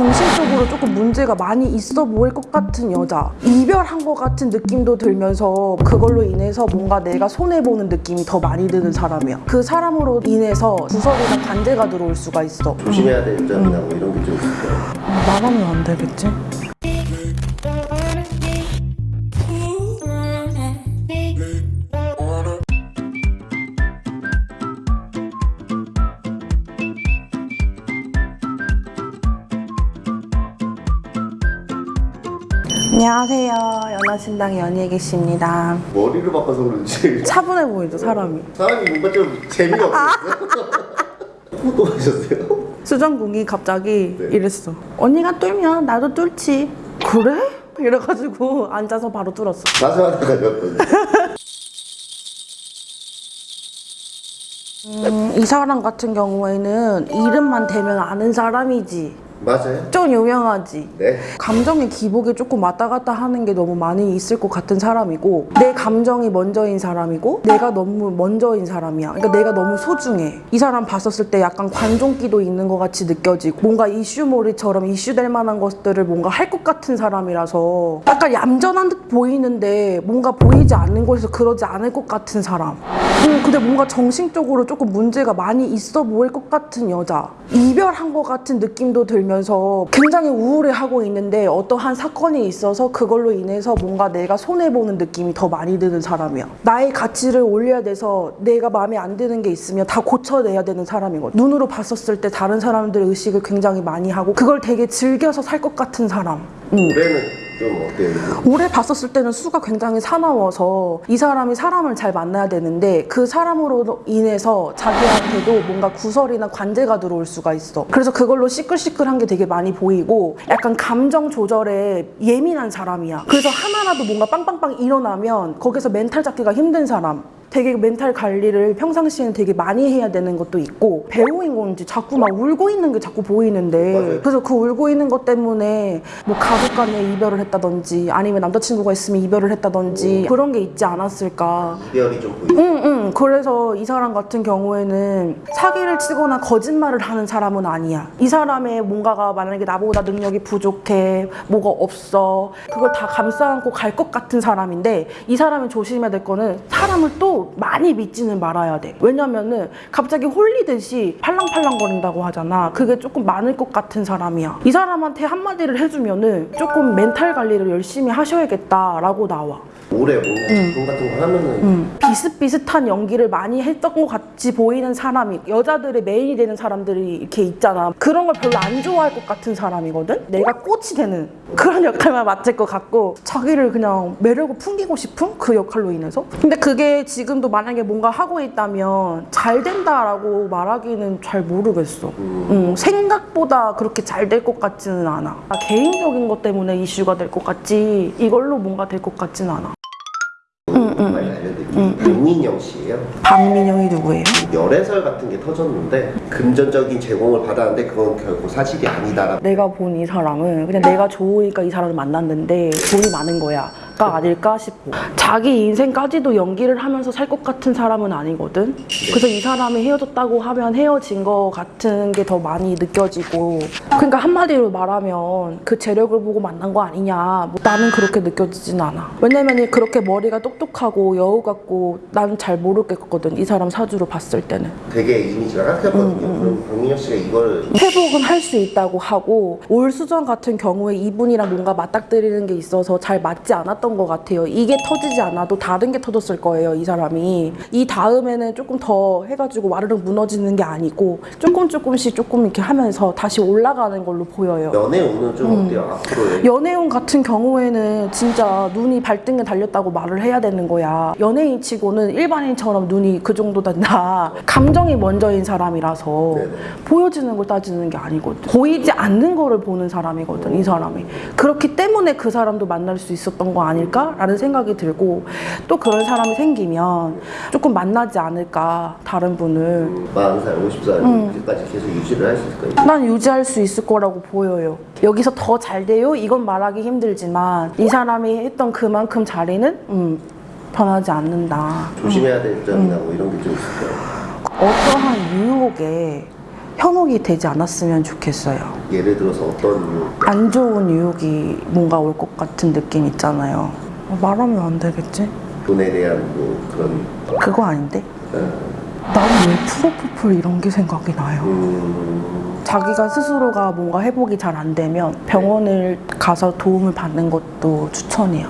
정신적으로 조금 문제가 많이 있어 보일 것 같은 여자 이별한 것 같은 느낌도 들면서 그걸로 인해서 뭔가 내가 손해보는 느낌이 더 많이 드는 사람이야 그 사람으로 인해서 구설이나 관제가 들어올 수가 있어 조심해야 될 점이나 뭐 이런 게 좀 있을까요? 말하면 안 되겠지? 안녕하세요. 연하신당 연희애 씨입니다. 머리를 바꿔서 그런지. 차분해 보이죠 사람이? 사람이 뭔가 좀 재미가 없어요. 또 하셨어요? 수정궁이 갑자기 네. 이랬어 언니가 뚫면 나도 뚫지 그래? 이래가지고 앉아서 바로 뚫었어. 나서하다가 였더니. 음, 이 사람 같은 경우에는 이름만 대면 아는 사람이지 맞아요? 좀 유명하지. 네. 감정의 기복이 조금 왔다 갔다 하는 게 너무 많이 있을 것 같은 사람이고 내 감정이 먼저인 사람이고 내가 너무 먼저인 사람이야. 그러니까 내가 너무 소중해. 이 사람 봤었을 때 약간 관종기도 있는 것 같이 느껴지고 뭔가 이슈몰이처럼 이슈될 만한 것들을 뭔가 할 것 같은 사람이라서 약간 얌전한 듯 보이는데 뭔가 보이지 않는 곳에서 그러지 않을 것 같은 사람. 음, 근데 뭔가 정신적으로 조금 문제가 많이 있어 보일 것 같은 여자. 이별한 것 같은 느낌도 들면 서 굉장히 우울해하고 있는데 어떠한 사건이 있어서 그걸로 인해서 뭔가 내가 손해보는 느낌이 더 많이 드는 사람이야. 나의 가치를 올려야 돼서 내가 마음에 안 드는 게 있으면 다 고쳐내야 되는 사람이거든 눈으로 봤었을 때 다른 사람들의 의식을 굉장히 많이 하고 그걸 되게 즐겨서 살 것 같은 사람. 음. 올해는 좀 어때요? 올해 봤었을 때는 수가 굉장히 사나워서 이 사람이 사람을 잘 만나야 되는데 그 사람으로 인해서 자기한테도 뭔가 구설이나 관제가 들어올 수가 있어. 그래서 그걸로 시끌시끌한 게 되게 많이 보이고 약간 감정 조절에 예민한 사람이야. 그래서 하나라도 뭔가 빵빵빵 일어나면 거기서 멘탈 잡기가 힘든 사람. 되게 멘탈 관리를 평상시에는 되게 많이 해야 되는 것도 있고 배우인 건지 자꾸 막 울고 있는 게 자꾸 보이는데 맞아요. 그래서 그 울고 있는 것 때문에 뭐 가족 간에 이별을 했다든지 아니면 남자친구가 있으면 이별을 했다든지 그런 게 있지 않았을까 이별이 좀 보이고 응, 응. 그래서 이 사람 같은 경우에는 사기를 치거나 거짓말을 하는 사람은 아니야. 이 사람의 뭔가가 만약에 나보다 능력이 부족해, 뭐가 없어. 그걸 다 감싸 안고 갈 것 같은 사람인데 이 사람이 조심해야 될 거는 사람을 또 많이 믿지는 말아야 돼. 왜냐면은 갑자기 홀리듯이 팔랑팔랑 거린다고 하잖아. 그게 조금 많을 것 같은 사람이야. 이 사람한테 한마디를 해주면은 조금 멘탈 관리를 열심히 하셔야겠다라고 나와. 올해 뭔가 작품 같은 거 하면은 음, 비슷비슷한 연기를 많이 했던 것 같이 보이는 사람이 여자들의 메인이 되는 사람들이 이렇게 있잖아 그런 걸 별로 안 좋아할 것 같은 사람이거든 내가 꽃이 되는 그런 역할만 맡을 것 같고 자기를 그냥 매력을 풍기고 싶은 그 역할로 인해서 근데 그게 지금 도 만약에 뭔가 하고 있다면 잘 된다라고 말하기는 잘 모르겠어 음, 생각보다 그렇게 잘 될 것 같지는 않아 아, 개인적인 것 때문에 이슈가 될 것 같지 이걸로 뭔가 될 것 같지는 않아 많이 알려드릴게요. 박민영 씨예요. 박민영이 누구예요? 열애설 같은 게 터졌는데 금전적인 제공을 받았는데 그건 결국 사실이 아니다라고 내가 본 이 사람은 그냥 내가 좋으니까 이 사람을 만났는데 돈이 많은 거야. 가 아닐까 싶고 자기 인생까지도 연기를 하면서 살 것 같은 사람은 아니거든. 그래서 이 사람이 헤어졌다고 하면 헤어진 거 같은 게 더 많이 느껴지고. 그러니까 한마디로 말하면 그 재력을 보고 만난 거 아니냐. 뭐 나는 그렇게 느껴지진 않아. 왜냐면 그렇게 머리가 똑똑하고 여우 같고 나는 잘 모르겠거든 이 사람 사주로 봤을 때는. 되게 이미지가 깎였거든요. 그럼 박민영 씨가 이걸 회복은 할 수 있다고 하고 올 수전 같은 경우에 이분이랑 뭔가 맞닥뜨리는 게 있어서 잘 맞지 않았던 것 같아요. 이게 터지지 않아도 다른 게 터졌을 거예요, 이 사람이. 이 다음에는 조금 더 해가지고 와르륵 무너지는 게 아니고 조금 조금씩 조금 이렇게 하면서 다시 올라가는 걸로 보여요. 연애 운은 좀 어때요? 앞으로의 연애운 같은 경우에는 진짜 눈이 발등에 달렸다고 말을 해야 되는 거야. 연예인 치고는 일반인처럼 눈이 그 정도 된다. 감정이 먼저인 사람이라서 네네. 보여지는 걸 따지는 게 아니거든. 보이지 않는 거를 보는 사람이거든, 이 사람이. 그렇기 때문에 그 사람도 만날 수 있었던 거 아 닐까라는 생각이 들고 또 그런 사람이 생기면 조금 만나지 않을까, 다른 분을. 40살, 50살 까지 계속 유지를 할 수 있을까요? 난 유지할 수 있을 거라고 보여요. 여기서 더 잘 돼요? 이건 말하기 힘들지만 이 사람이 했던 그만큼 자리는 음, 변하지 않는다. 조심해야 될 점이나 뭐 이런 게 좀 있을까요? 어떠한 유혹에 현혹이 되지 않았으면 좋겠어요. 예를 들어서 어떤 이유? 안 좋은 유혹이 뭔가 올 것 같은 느낌 있잖아요. 어, 말하면 안 되겠지? 돈에 대한 뭐 그런 그거 아닌데? 어, 나는 왜 프로포폴 이런 게 생각이 나요. 음, 자기가 스스로가 뭔가 회복이 잘 안 되면 병원을 가서 도움을 받는 것도 추천해요.